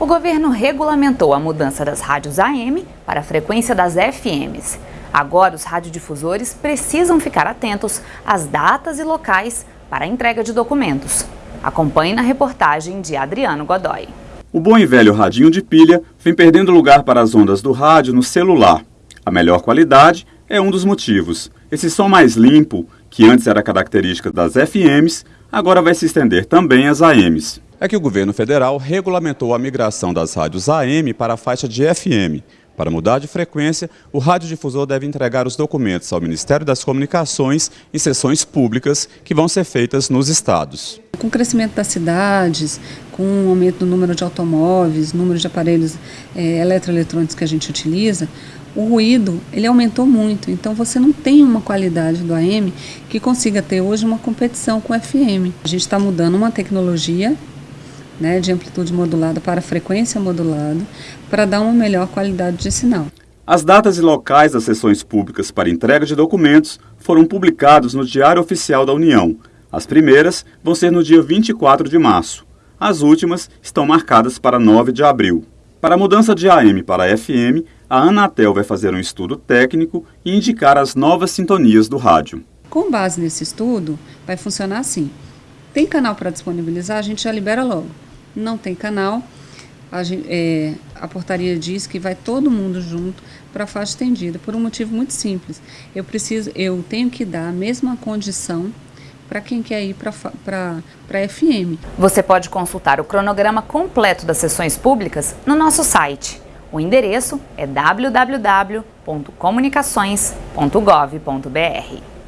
o governo regulamentou a mudança das rádios AM para a frequência das FMs. Agora, os radiodifusores precisam ficar atentos às datas e locais para a entrega de documentos. Acompanhe na reportagem de Adriano Godoy. O bom e velho radinho de pilha vem perdendo lugar para as ondas do rádio no celular. A melhor qualidade é um dos motivos. Esse som mais limpo, que antes era característica das FMs, agora vai se estender também às AMs é que o governo federal regulamentou a migração das rádios AM para a faixa de FM. Para mudar de frequência, o radiodifusor deve entregar os documentos ao Ministério das Comunicações em sessões públicas que vão ser feitas nos estados. Com o crescimento das cidades, com o aumento do número de automóveis, número de aparelhos é, eletroeletrônicos que a gente utiliza, o ruído ele aumentou muito, então você não tem uma qualidade do AM que consiga ter hoje uma competição com o FM. A gente está mudando uma tecnologia né, de amplitude modulada para frequência modulada, para dar uma melhor qualidade de sinal. As datas e locais das sessões públicas para entrega de documentos foram publicados no Diário Oficial da União. As primeiras vão ser no dia 24 de março. As últimas estão marcadas para 9 de abril. Para a mudança de AM para FM, a Anatel vai fazer um estudo técnico e indicar as novas sintonias do rádio. Com base nesse estudo, vai funcionar assim. Tem canal para disponibilizar, a gente já libera logo não tem canal. A, é, a, portaria diz que vai todo mundo junto para a faixa estendida, por um motivo muito simples. Eu preciso, eu tenho que dar a mesma condição para quem quer ir para a FM. Você pode consultar o cronograma completo das sessões públicas no nosso site. O endereço é www.comunicações.gov.br.